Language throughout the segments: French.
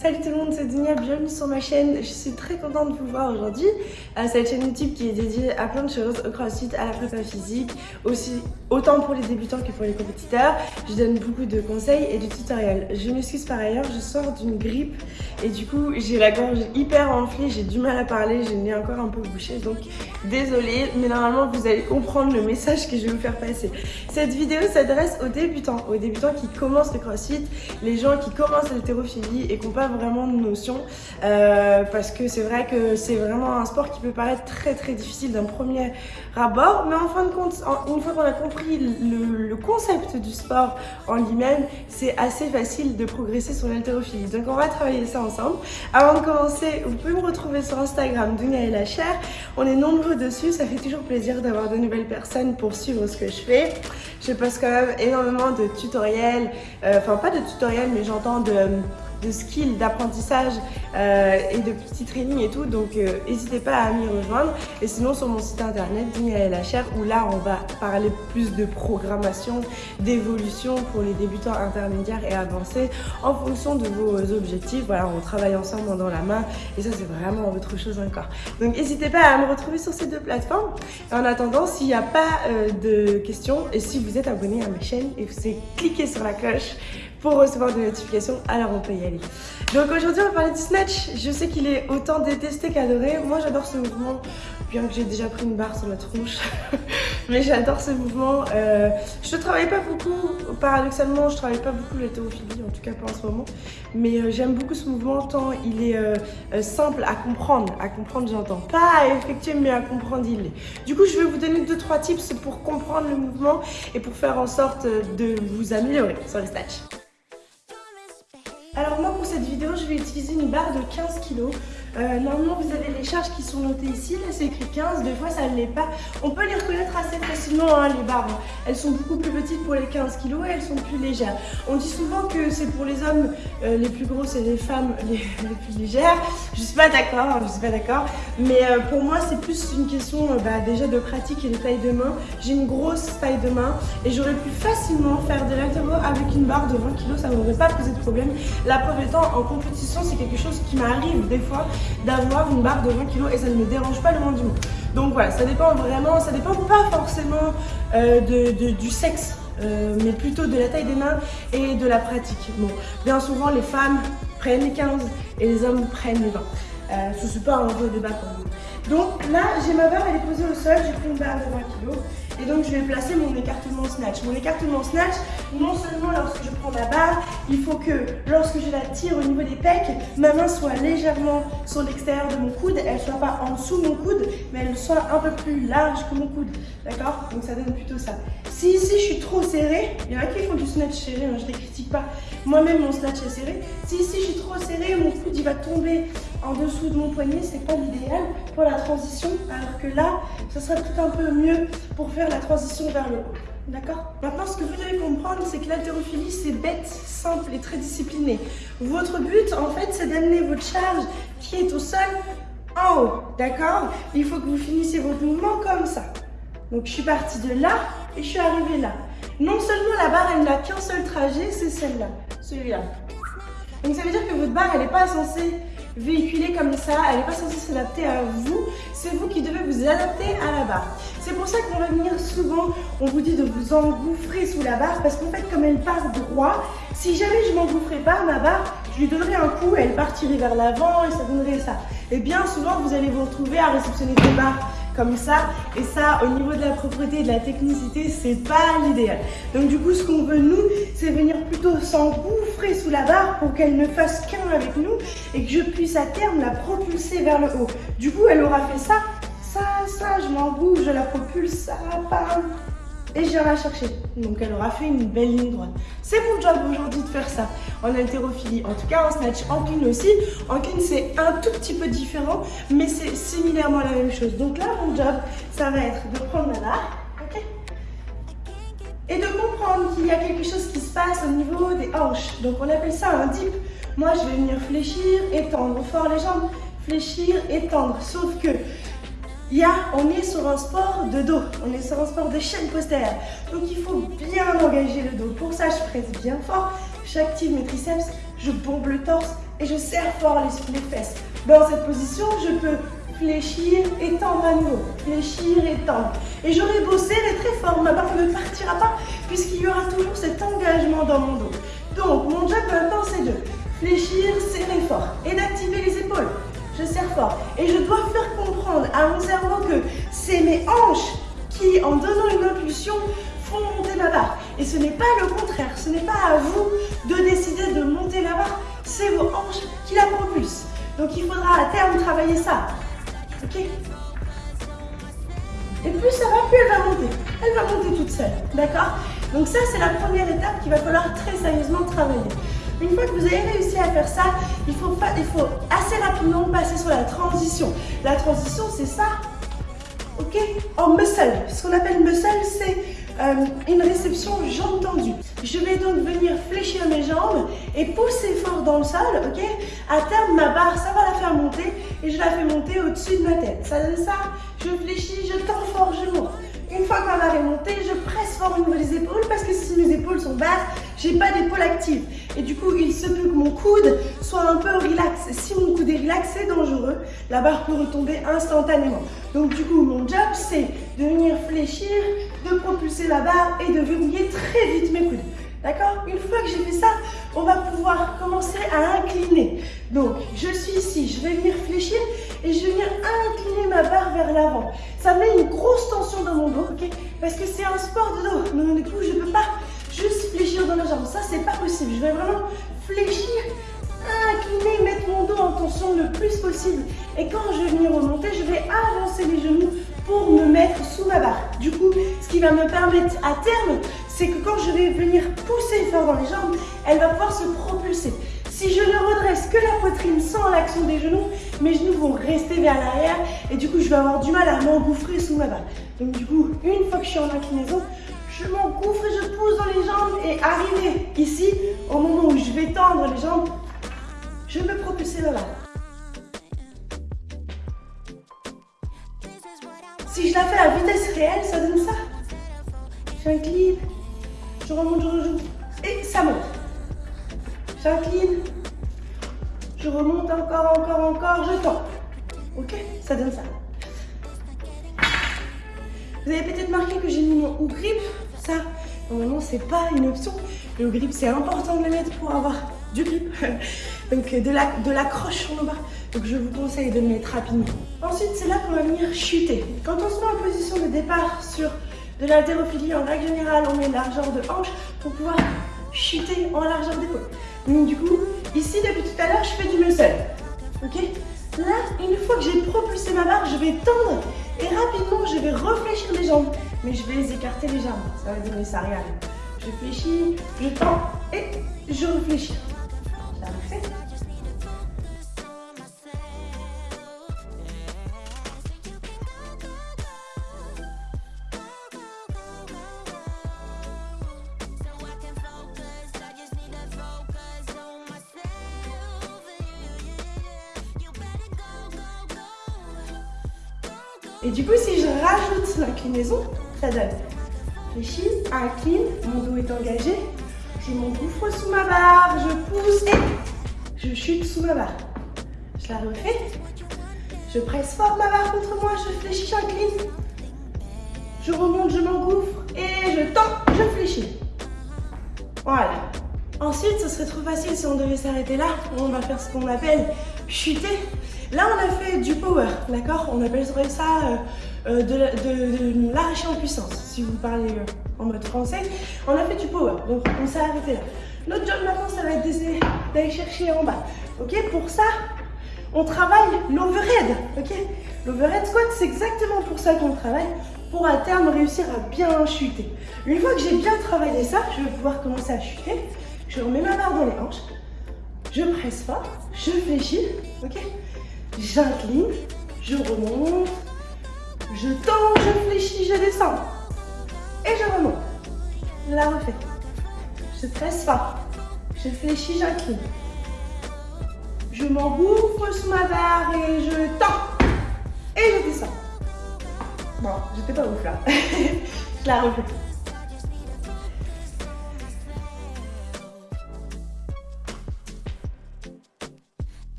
Salut tout le monde, c'est Dunia, bienvenue sur ma chaîne. Je suis très contente de vous voir aujourd'hui. Euh, cette chaîne YouTube qui est dédiée à plein de choses, au crossfit, à la prépa physique, aussi autant pour les débutants que pour les compétiteurs. Je donne beaucoup de conseils et de tutoriels. Je m'excuse par ailleurs, je sors d'une grippe et du coup j'ai la gorge hyper enflée, j'ai du mal à parler, j'ai le encore un peu bouché donc désolée mais normalement vous allez comprendre le message que je vais vous faire passer. Cette vidéo s'adresse aux débutants, aux débutants qui commencent le crossfit, les gens qui commencent l'haltérophilie et qui n'ont vraiment de notion euh, parce que c'est vrai que c'est vraiment un sport qui peut paraître très très difficile d'un premier abord mais en fin de compte, une fois qu'on a compris le, concept du sport en lui-même, c'est assez facile de progresser sur l'haltérophilie. Donc on va travailler ça ensemble. Avant de commencer, vous pouvez me retrouver sur Instagram, Dunia et la chair. On est nombreux dessus, ça fait toujours plaisir d'avoir de nouvelles personnes pour suivre ce que je fais. Je poste quand même énormément de tutoriels, euh, enfin pas de tutoriels mais j'entends de de skills, d'apprentissage euh, et de petits trainings et tout. Donc euh, n'hésitez pas à m'y rejoindre. Et sinon sur mon site internet Chair où là on va parler plus de programmation, d'évolution pour les débutants intermédiaires et avancés en fonction de vos objectifs. Voilà, on travaille ensemble dans la main et ça c'est vraiment autre chose encore. Donc n'hésitez pas à me retrouver sur ces deux plateformes. Et en attendant, s'il n'y a pas euh, de questions et si vous êtes abonné à ma chaîne et vous cliquez sur la cloche pour recevoir des notifications, alors on peut y aller. Donc aujourd'hui on va parler du snatch. Je sais qu'il est autant détesté qu'adoré. Moi j'adore ce mouvement, bien que j'ai déjà pris une barre sur la tronche. Mais j'adore ce mouvement. Euh, je ne travaille pas beaucoup, paradoxalement je travaille pas beaucoup l'hétérophilie, en tout cas pas en ce moment. Mais euh, j'aime beaucoup ce mouvement tant il est euh, simple à comprendre. À comprendre j'entends. Pas à effectuer mais à comprendre il. Du coup je vais vous donner 2-3 tips pour comprendre le mouvement et pour faire en sorte de vous améliorer sur les snatch. Alors moi pour cette vidéo je vais utiliser une barre de 15 kg euh, normalement, vous avez les charges qui sont notées ici. Là, c'est écrit 15. Des fois, ça ne l'est pas. On peut les reconnaître assez facilement, hein, les barres. Elles sont beaucoup plus petites pour les 15 kg et elles sont plus légères. On dit souvent que c'est pour les hommes euh, les plus grosses et les femmes les, plus légères. Je suis pas d'accord, hein, je suis pas d'accord. Mais euh, pour moi, c'est plus une question bah, déjà de pratique et de taille de main. J'ai une grosse taille de main et j'aurais pu facilement faire de l'altéro avec une barre de 20 kg. Ça m'aurait pas posé de problème. La preuve en compétition, c'est quelque chose qui m'arrive des fois d'avoir une barre de 20 kg et ça ne me dérange pas le moins du monde. Donc voilà, ça dépend vraiment, ça dépend pas forcément euh, de, du sexe, euh, mais plutôt de la taille des mains et de la pratique. Bon, bien souvent les femmes prennent les 15 et les hommes prennent les 20. Euh, ce n'est pas un vrai débat pour vous. Donc là, j'ai ma barre, elle est posée au sol, j'ai pris une barre de 20 kg. Et donc je vais placer mon écartement snatch. Mon écartement snatch, non seulement lorsque je prends la barre, il faut que lorsque je la tire au niveau des pecs, ma main soit légèrement sur l'extérieur de mon coude, elle soit pas en dessous de mon coude, mais elle soit un peu plus large que mon coude. D'accord? Donc ça donne plutôt ça. Si ici je suis trop serrée, il y en a qui font du snatch serré, hein, je ne les critique pas. Moi-même mon snatch est serré. Si ici je suis trop serrée, mon coude il va tomber en dessous de mon poignet, c'est pas l'idéal pour la transition. Alors que là, ça serait tout un peu mieux pour faire la transition vers le haut. D'accord? Maintenant, ce que vous devez comprendre, c'est que l'haltérophilie, c'est bête, simple et très discipliné. Votre but, en fait, c'est d'amener votre charge qui est au sol en haut. D'accord? Il faut que vous finissiez votre mouvement comme ça. Donc, je suis partie de là et je suis arrivée là. Non seulement la barre, elle n'a qu'un seul trajet, c'est celle-là, celui-là. Donc, ça veut dire que votre barre, elle n'est pas censée véhiculer comme ça, elle n'est pas censée s'adapter à vous, c'est vous qui devez vous adapter à la barre. C'est pour ça qu'on va venir souvent, on vous dit de vous engouffrer sous la barre parce qu'en fait comme elle part droit, si jamais je m'engouffrais pas, ma barre, je lui donnerais un coup, elle partirait vers l'avant et ça donnerait ça. Et bien souvent vous allez vous retrouver à réceptionner des barres ça. Et ça, au niveau de la propreté et de la technicité, c'est pas l'idéal. Donc du coup, ce qu'on veut nous, c'est venir plutôt s'engouffrer sous la barre pour qu'elle ne fasse qu'un avec nous et que je puisse à terme la propulser vers le haut. Du coup, elle aura fait ça, ça, ça, je m'engouffre, je la propulse, ça, pas et j'irai la chercher. Donc elle aura fait une belle ligne droite. C'est mon job aujourd'hui de faire ça en haltérophilie. En tout cas en snatch, en clean aussi. En clean c'est un tout petit peu différent, mais c'est similairement la même chose. Donc là mon job, ça va être de prendre ma barre, ok? Et de comprendre qu'il y a quelque chose qui se passe au niveau des hanches. Donc on appelle ça un dip. Moi je vais venir fléchir, étendre fort les jambes, fléchir, étendre. Sauf que il on est sur un sport de dos, on est sur un sport de chaîne postérieure. Donc il faut bien engager le dos. Pour ça, je presse bien fort, j'active mes triceps, je bombe le torse et je serre fort les, fesses. Dans cette position, je peux fléchir, étendre à nouveau, fléchir, étendre. Et j'aurai beau serrer très fort, ma barre ne partira pas puisqu'il y aura toujours cet engagement dans mon dos. Donc, mon job maintenant, c'est de fléchir, serrer fort et d'activer les épaules. Je serre fort et je dois faire comprendre à mon cerveau que c'est mes hanches qui, en donnant une impulsion, font monter ma barre. Et ce n'est pas le contraire, ce n'est pas à vous de décider de monter la barre, c'est vos hanches qui la propulsent. Donc il faudra à terme travailler ça. Ok? Et plus ça va, plus elle va monter. Elle va monter toute seule, d'accord? Donc ça, c'est la première étape qu'il va falloir très sérieusement travailler. Une fois que vous avez réussi à faire ça, il faut, assez rapidement passer sur la transition. La transition, c'est ça, ok? En muscle. Ce qu'on appelle muscle, c'est euh, une réception jambe tendue. Je vais donc venir fléchir mes jambes et pousser fort dans le sol, ok? À terme, ma barre, ça va la faire monter et je la fais monter au-dessus de ma tête. Ça donne ça, je fléchis, je tends fort, je monte. Une fois que ma barre est montée, je presse fort au niveau des épaules parce que si mes épaules sont basses, j'ai pas d'épaule active. Et du coup, il se peut que mon coude soit un peu relax. Si mon coude est relax, c'est dangereux. La barre peut retomber instantanément. Donc du coup, mon job, c'est de venir fléchir, de propulser la barre et de verrouiller très vite mes coudes. D'accord? Une fois que j'ai fait ça, on va pouvoir commencer à incliner. Donc, je suis ici, je vais venir fléchir et je vais venir incliner ma barre vers l'avant. Ça met une grosse tension dans mon dos, ok? Parce que c'est un sport de dos. Donc, du coup, je ne peux pas juste fléchir dans la jambe. Ça, c'est pas possible. Je vais vraiment fléchir, incliner, mettre mon dos en tension le plus possible. Et quand je vais venir remonter, je vais avancer les genoux pour me mettre sous ma barre. Du coup, ce qui va me permettre à terme, c'est que quand je vais venir pousser fort dans les jambes, elle va pouvoir se propulser. Si je ne redresse que la poitrine sans l'action des genoux, mes genoux vont rester vers l'arrière et du coup, je vais avoir du mal à m'engouffrer sous ma barre. Donc du coup, une fois que je suis en inclinaison, je m'engouffre et je pousse dans les jambes et arrivé ici, au moment où je vais tendre les jambes, je me propulser vers là. Si je la fais à vitesse réelle, ça donne ça. J'incline, je remonte, je rejoue et ça monte. J'incline, je remonte encore, encore, encore, je tends. Ok Ça donne ça. Vous avez peut-être marqué que j'ai mis mon ou grip. Ça, normalement, c'est pas une option. Le grip, c'est important de le mettre pour avoir du grip. Donc, de l'accroche sur nos bras. Donc, je vous conseille de le mettre rapidement. Ensuite, c'est là qu'on va venir chuter. Quand on se met en position de départ sur de l'haltérophilie, en règle générale, on met largeur de hanche pour pouvoir chuter en largeur d'épaule. Donc, du coup, ici, depuis tout à l'heure, je fais du muscle. Ok? Là, une fois que j'ai propulsé ma barre, je vais tendre et rapidement, je vais réfléchir les jambes. Mais je vais les écarter jambes. Ça va donner ça, regarde. Je fléchis, je tends et je réfléchis. Et du coup, si je rajoute l'inclinaison, ça donne fléchis, incline, mon dos est engagé, je m'engouffre sous ma barre, je pousse et je chute sous ma barre. Je la refais, je presse fort ma barre contre moi, je fléchis, j'incline, je remonte, je m'engouffre et je tends, je fléchis. Voilà. Ensuite, ce serait trop facile si on devait s'arrêter là. On va faire ce qu'on appelle chuter. Là, on a fait du power, d'accord? On appellerait ça euh, euh, de, l'arracher en puissance, si vous parlez euh, en mode français. On a fait du power, donc on s'est arrêté là. Notre job maintenant, ça va être d'aller chercher en bas. Ok? Pour ça, on travaille l'overhead, ok? L'overhead squat, c'est exactement pour ça qu'on travaille, pour à terme réussir à bien chuter. Une fois que j'ai bien travaillé ça, je vais pouvoir commencer à chuter. Je remets ma barre dans les hanches, je presse fort, je fléchis, ok? J'incline, je remonte, je tends, je fléchis, je descends. Et je remonte. Je la refais. Je presse fort, je fléchis, j'incline. Je m'engouffre sous ma barre et je tends. Et je descends. Bon, j'étais pas ouf là. je la refais.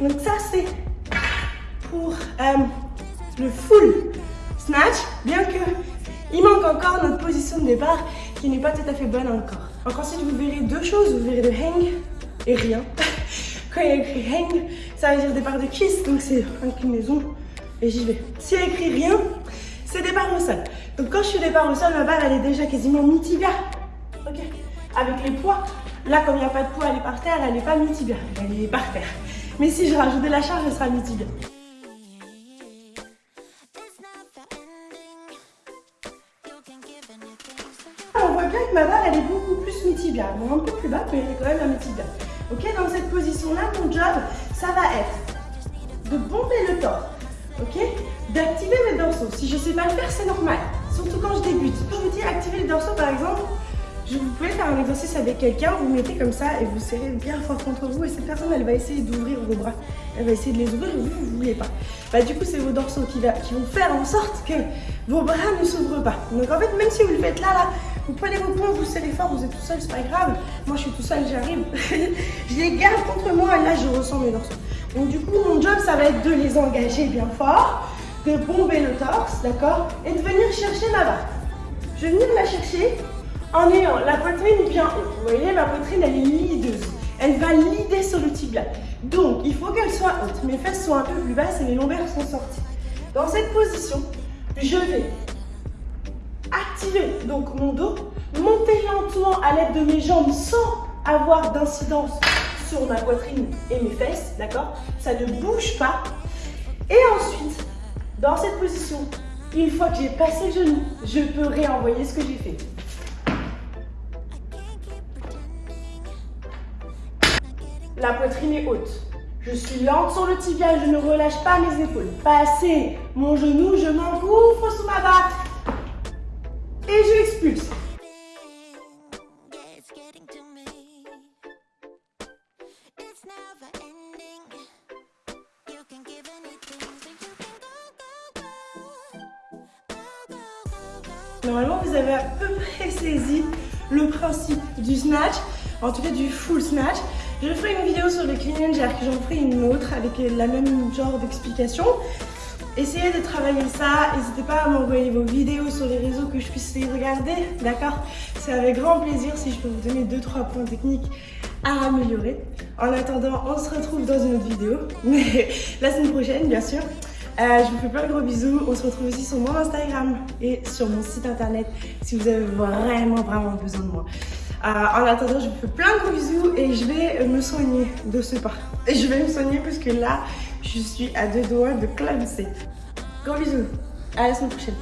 Donc ça c'est pour euh, le full snatch, bien que il manque encore notre position de départ qui n'est pas tout à fait bonne encore. Ensuite vous verrez deux choses, vous verrez le hang et rien. Quand il y a écrit hang, ça veut dire départ de kiss, donc c'est inclinaison et j'y vais. S'il y a écrit rien, c'est départ au sol. Donc quand je suis départ au sol, ma balle elle est déjà quasiment mi-tibia. Ok Avec les poids, là comme il n'y a pas de poids, elle est par terre, elle n'est pas mi-tibia, elle est par terre. Mais si je rajoute de la charge, elle sera mi-tibia. On voit bien que ma barre elle est beaucoup plus mi-tibia. Bon, un peu plus bas, mais elle est quand même à mi-tibia. Ok, dans cette position-là, mon job, ça va être de bomber le torse. Ok D'activer mes dorsaux. Si je ne sais pas le faire, c'est normal. Surtout quand je débute. Quand je vous dis activer les dorsaux, par exemple, je vous pouvez faire un exercice avec quelqu'un, vous mettez comme ça et vous serrez bien fort contre vous et cette personne elle va essayer d'ouvrir vos bras. Elle va essayer de les ouvrir et vous, vous ne voulez pas. Bah du coup c'est vos dorsaux qui, qui vont faire en sorte que vos bras ne s'ouvrent pas. Donc en fait même si vous le faites là, là, vous prenez vos poings, vous serrez fort, vous êtes tout seul, c'est pas grave. Moi je suis tout seul, j'arrive. je les garde contre moi et là je ressens mes dorsaux. Donc du coup mon job ça va être de les engager bien fort, de bomber le torse, d'accord Et de venir chercher ma barre. Je vais venir la chercher en ayant la poitrine bien haute. Vous voyez, ma poitrine, elle est lideuse. Elle va lider sur le tibia. Donc, il faut qu'elle soit haute. Mes fesses sont un peu plus basses et mes lombaires sont sortis. Dans cette position, je vais activer donc mon dos, monter lentement à l'aide de mes jambes sans avoir d'incidence sur ma poitrine et mes fesses, d'accord? Ça ne bouge pas. Et ensuite, dans cette position, une fois que j'ai passé le genou, je peux réenvoyer ce que j'ai fait. La poitrine est haute. Je suis lente sur le tibia, je ne relâche pas mes épaules. Passer mon genou, je m'engouffre sous ma barre. Et je expulse. Normalement, vous avez à peu près saisi le principe du snatch, en tout cas du full snatch. Je ferai une vidéo sur le jerk, j'en ferai une autre avec la même genre d'explication. Essayez de travailler ça, n'hésitez pas à m'envoyer vos vidéos sur les réseaux que je puisse les regarder, d'accord? C'est avec grand plaisir si je peux vous donner 2-3 points techniques à améliorer. En attendant, on se retrouve dans une autre vidéo, mais la semaine prochaine bien sûr. Euh, je vous fais plein de gros bisous. On se retrouve aussi sur mon Instagram et sur mon site internet si vous avez vraiment, vraiment besoin de moi. Euh, en attendant, je vous fais plein de gros bisous et je vais me soigner de ce pas. Et je vais me soigner parce que là, je suis à deux doigts de clamser. Gros bisous. À la semaine prochaine.